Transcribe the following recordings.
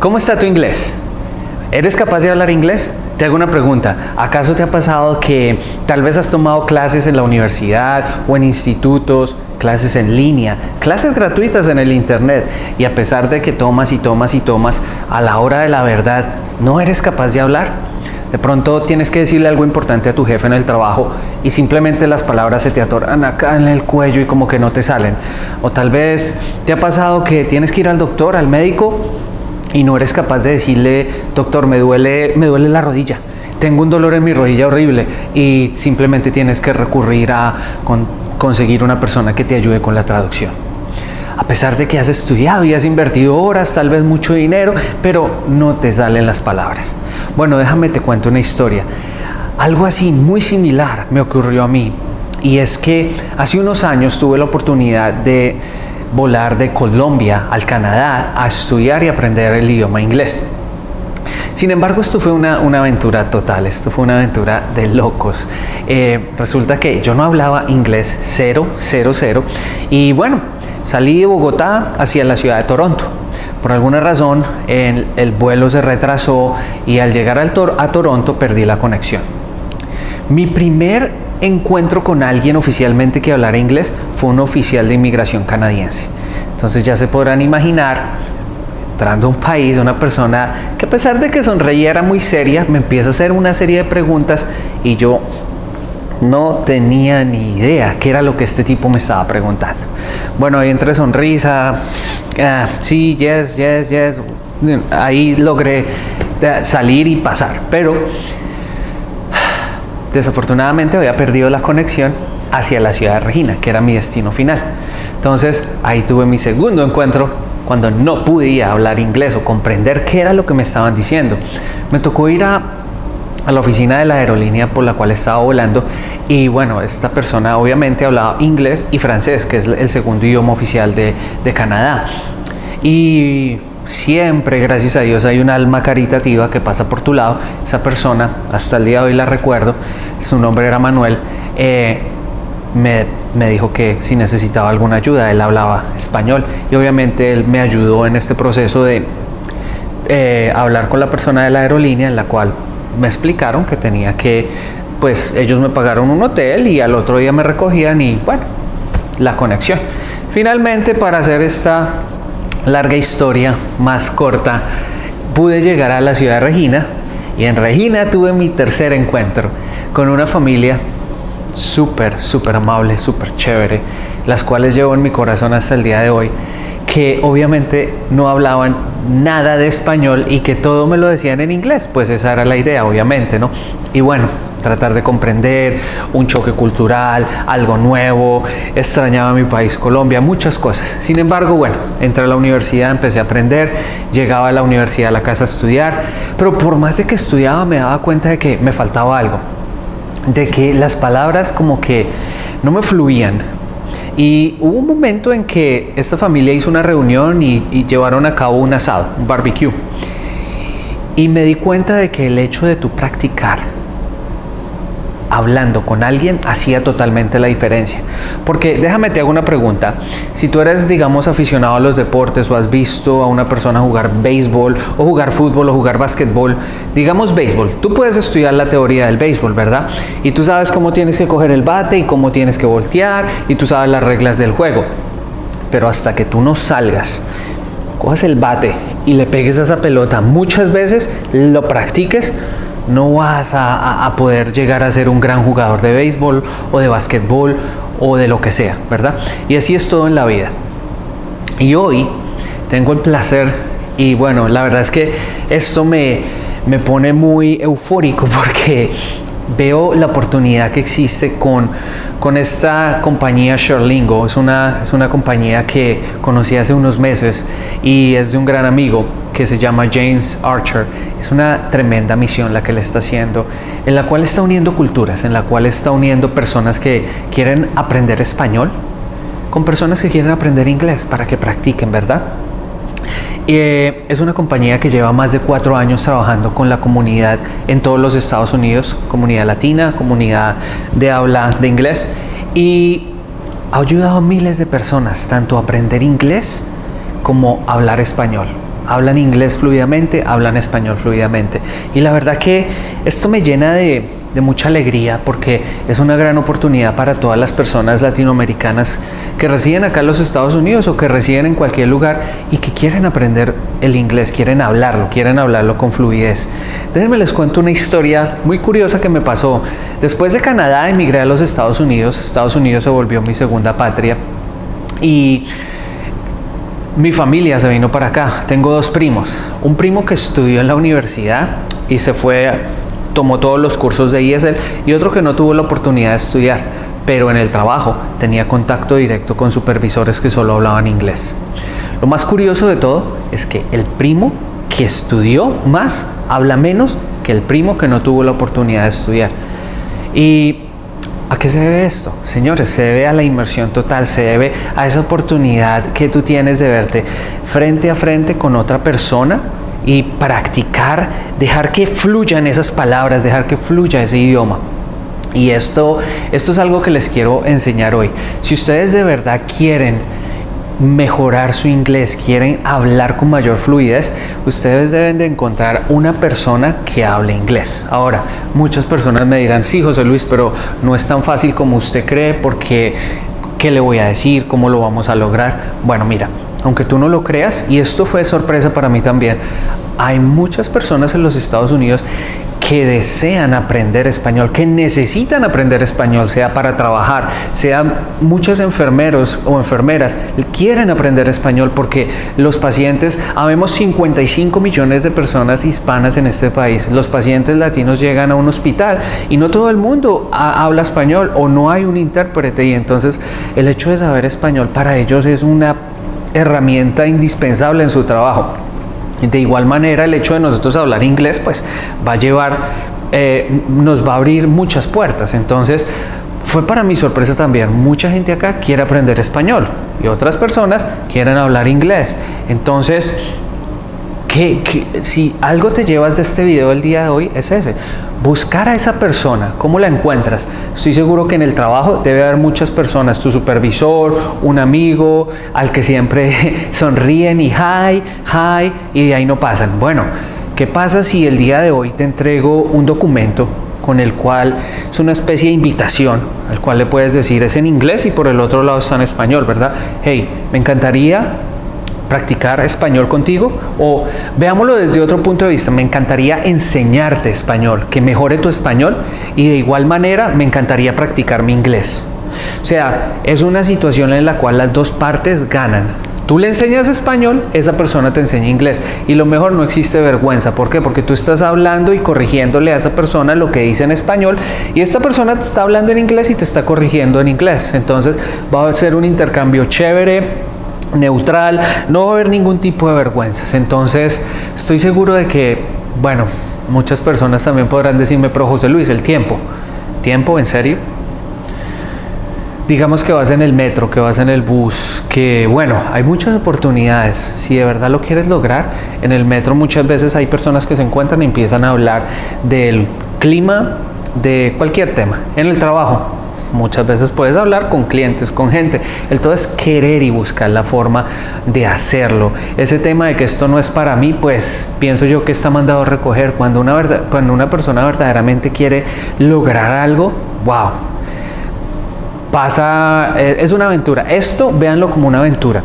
¿Cómo está tu inglés? ¿Eres capaz de hablar inglés? Te hago una pregunta. ¿Acaso te ha pasado que tal vez has tomado clases en la universidad o en institutos, clases en línea, clases gratuitas en el internet y a pesar de que tomas y tomas y tomas, a la hora de la verdad no eres capaz de hablar? De pronto tienes que decirle algo importante a tu jefe en el trabajo y simplemente las palabras se te atoran acá en el cuello y como que no te salen. O tal vez te ha pasado que tienes que ir al doctor, al médico y no eres capaz de decirle, doctor, me duele, me duele la rodilla, tengo un dolor en mi rodilla horrible y simplemente tienes que recurrir a conseguir una persona que te ayude con la traducción. A pesar de que has estudiado y has invertido horas, tal vez mucho dinero, pero no te salen las palabras. Bueno, déjame te cuento una historia. Algo así muy similar me ocurrió a mí y es que hace unos años tuve la oportunidad de volar de Colombia al Canadá a estudiar y aprender el idioma inglés. Sin embargo, esto fue una, aventura total, esto fue una aventura de locos. Eh, resulta que yo no hablaba inglés cero, cero, cero. Y bueno, salí de Bogotá hacia la ciudad de Toronto. Por alguna razón, el, el vuelo se retrasó y al llegar al a Toronto perdí la conexión. Mi primer encuentro con alguien oficialmente que hablara inglés fue un oficial de inmigración canadiense. Entonces ya se podrán imaginar, entrando a un país, una persona que a pesar de que sonreía era muy seria, me empieza a hacer una serie de preguntas y yo no tenía ni idea qué era lo que este tipo me estaba preguntando. Bueno, ahí entre sonrisa, ah, sí, yes, yes, yes, ahí logré eh, salir y pasar, pero Desafortunadamente había perdido la conexión hacia la ciudad de Regina, que era mi destino final. Entonces ahí tuve mi segundo encuentro cuando no podía hablar inglés o comprender qué era lo que me estaban diciendo. Me tocó ir a, la oficina de la aerolínea por la cual estaba volando y bueno, esta persona obviamente hablaba inglés y francés, que es el segundo idioma oficial de, de Canadá. Y siempre, gracias a Dios, hay un alma caritativa que pasa por tu lado. Esa persona, hasta el día de hoy la recuerdo, su nombre era Manuel, eh, me, dijo que si necesitaba alguna ayuda, él hablaba español y obviamente él me ayudó en este proceso de eh, hablar con la persona de la aerolínea en la cual me explicaron que tenía que, pues ellos me pagaron un hotel y al otro día me recogían y bueno, la conexión. Finalmente, para hacer esta larga historia más corta, pude llegar a la ciudad de Regina y en Regina tuve mi tercer encuentro con una familia súper, súper amable, súper chévere, las cuales llevo en mi corazón hasta el día de hoy, que obviamente no hablaban nada de español y que todo me lo decían en inglés, pues esa era la idea, obviamente, ¿no? Y bueno, tratar de comprender un choque cultural, algo nuevo, extrañaba mi país Colombia, muchas cosas. Sin embargo, bueno, entré a la universidad, empecé a aprender, llegaba a la universidad a la casa a estudiar, pero por más de que estudiaba me daba cuenta de que me faltaba algo, de que las palabras como que no me fluían, y hubo un momento en que esta familia hizo una reunión y, llevaron a cabo un asado, un barbecue. Y me di cuenta de que el hecho de tu practicar hablando con alguien hacía totalmente la diferencia. Porque déjame te hago una pregunta. Si tú eres, digamos, aficionado a los deportes o has visto a una persona jugar béisbol o jugar fútbol o jugar básquetbol, digamos béisbol, tú puedes estudiar la teoría del béisbol, ¿verdad? Y tú sabes cómo tienes que coger el bate y cómo tienes que voltear y tú sabes las reglas del juego. Pero hasta que tú no salgas, cojas el bate y le pegues a esa pelota muchas veces, lo practiques, no vas a, poder llegar a ser un gran jugador de béisbol o de básquetbol o de lo que sea, ¿verdad? Y así es todo en la vida. Y hoy tengo el placer y bueno, la verdad es que esto me, me pone muy eufórico porque veo la oportunidad que existe con, con esta compañía Sherlingo. Es una, es una compañía que conocí hace unos meses y es de un gran amigo que se llama James Archer. Es una tremenda misión la que le está haciendo, en la cual está uniendo culturas, en la cual está uniendo personas que quieren aprender español con personas que quieren aprender inglés para que practiquen, ¿verdad? Eh, es una compañía que lleva más de cuatro años trabajando con la comunidad en todos los Estados Unidos, comunidad latina, comunidad de habla de inglés y ha ayudado a miles de personas tanto a aprender inglés como a hablar español hablan inglés fluidamente, hablan español fluidamente. Y la verdad que esto me llena de, de mucha alegría porque es una gran oportunidad para todas las personas latinoamericanas que residen acá en los Estados Unidos o que residen en cualquier lugar y que quieren aprender el inglés, quieren hablarlo, quieren hablarlo con fluidez. Déjenme les cuento una historia muy curiosa que me pasó. Después de Canadá emigré a los Estados Unidos, Estados Unidos se volvió mi segunda patria y mi familia se vino para acá. Tengo dos primos. Un primo que estudió en la universidad y se fue tomó todos los cursos de ESL y otro que no tuvo la oportunidad de estudiar, pero en el trabajo tenía contacto directo con supervisores que solo hablaban inglés. Lo más curioso de todo es que el primo que estudió más habla menos que el primo que no tuvo la oportunidad de estudiar. ¿Y a qué se debe esto? Señores, se debe a la inmersión total, se debe a esa oportunidad que tú tienes de verte frente a frente con otra persona y practicar, dejar que fluyan esas palabras, dejar que fluya ese idioma. Y esto, esto es algo que les quiero enseñar hoy. Si ustedes de verdad quieren mejorar su inglés, quieren hablar con mayor fluidez, ustedes deben de encontrar una persona que hable inglés. Ahora, muchas personas me dirán, sí, José Luis, pero no es tan fácil como usted cree porque ¿qué le voy a decir? ¿Cómo lo vamos a lograr? Bueno, mira, aunque tú no lo creas, y esto fue sorpresa para mí también, hay muchas personas en los Estados Unidos que desean aprender español, que necesitan aprender español, sea para trabajar, sea muchos enfermeros o enfermeras quieren aprender español porque los pacientes, habemos 55 millones de personas hispanas en este país, los pacientes latinos llegan a un hospital y no todo el mundo habla español o no hay un intérprete y entonces el hecho de saber español para ellos es una herramienta indispensable en su trabajo. De igual manera, el hecho de nosotros hablar inglés, pues va a llevar, eh, nos va a abrir muchas puertas. Entonces, fue para mi sorpresa también, mucha gente acá quiere aprender español y otras personas quieren hablar inglés. Entonces, que, si algo te llevas de este video el día de hoy es ese, buscar a esa persona, ¿cómo la encuentras? Estoy seguro que en el trabajo debe haber muchas personas, tu supervisor, un amigo, al que siempre sonríen y hi, hi, y de ahí no pasan. Bueno, ¿qué pasa si el día de hoy te entrego un documento con el cual es una especie de invitación, al cual le puedes decir es en inglés y por el otro lado está en español, ¿verdad? Hey, me encantaría practicar español contigo o veámoslo desde otro punto de vista, me encantaría enseñarte español, que mejore tu español y de igual manera me encantaría practicar mi inglés. O sea, es una situación en la cual las dos partes ganan. Tú le enseñas español, esa persona te enseña inglés. Y lo mejor no existe vergüenza. ¿Por qué? Porque tú estás hablando y corrigiéndole a esa persona lo que dice en español y esta persona te está hablando en inglés y te está corrigiendo en inglés. Entonces va a ser un intercambio chévere, neutral, no va a haber ningún tipo de vergüenzas. Entonces, estoy seguro de que, bueno, muchas personas también podrán decirme, pero José Luis, el tiempo, ¿tiempo en serio? Digamos que vas en el metro, que vas en el bus, que bueno, hay muchas oportunidades. Si de verdad lo quieres lograr, en el metro muchas veces hay personas que se encuentran y empiezan a hablar del clima, de cualquier tema. En el trabajo, Muchas veces puedes hablar con clientes, con gente. El todo es querer y buscar la forma de hacerlo. Ese tema de que esto no es para mí, pues pienso yo que está mandado a recoger. Cuando una, verdad, cuando una persona verdaderamente quiere lograr algo, wow. Pasa, eh, es una aventura. Esto véanlo como una aventura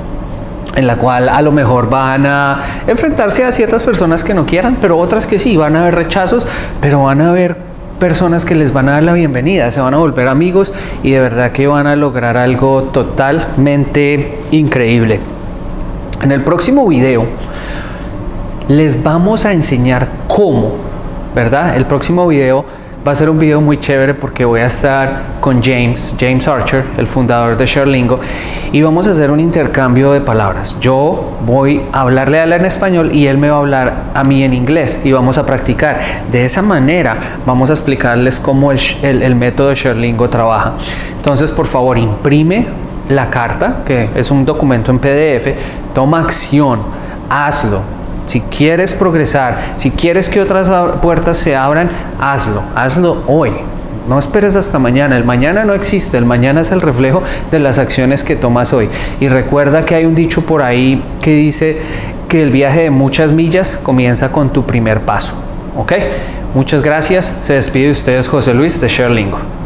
en la cual a lo mejor van a enfrentarse a ciertas personas que no quieran, pero otras que sí, van a haber rechazos, pero van a haber personas que les van a dar la bienvenida, se van a volver amigos y de verdad que van a lograr algo totalmente increíble. En el próximo video les vamos a enseñar cómo, ¿verdad? El próximo video Va a ser un video muy chévere porque voy a estar con James, James Archer, el fundador de Sherlingo, y vamos a hacer un intercambio de palabras. Yo voy a hablarle a él en español y él me va a hablar a mí en inglés y vamos a practicar. De esa manera vamos a explicarles cómo el, el método de Sherlingo trabaja. Entonces, por favor, imprime la carta, que es un documento en PDF, toma acción, hazlo, si quieres progresar, si quieres que otras puertas se abran, hazlo, hazlo hoy. No esperes hasta mañana, el mañana no existe, el mañana es el reflejo de las acciones que tomas hoy. Y recuerda que hay un dicho por ahí que dice que el viaje de muchas millas comienza con tu primer paso. Muchas gracias. Se despide de ustedes José Luis de ShareLingo.